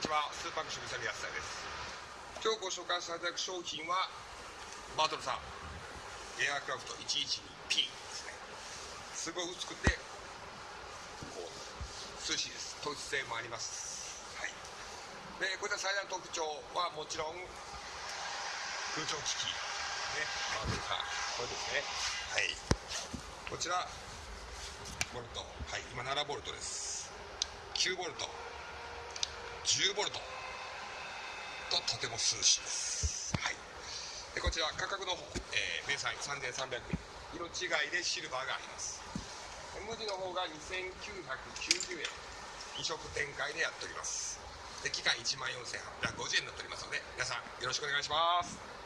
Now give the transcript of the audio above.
にちは。スーパークション三安田です。今日ご紹介させていただく商品はバートルさん。エアークラフト 112P ですね。すごい薄くてこう涼しいです。透気性もあります。はい。でこれで最大の特徴はもちろん空調機器ね。バートルさん。これですね。はい。こちらボルト。はい。今7ボルトです。9ボルト。10ボルト。ととても涼しいです。はい。でこちら価格の方、えー、明細3300円。色違いでシルバーがあります。無地の方が2990円。2色展開でやっております。で期間1万4850円になっておりますので皆さんよろしくお願いします。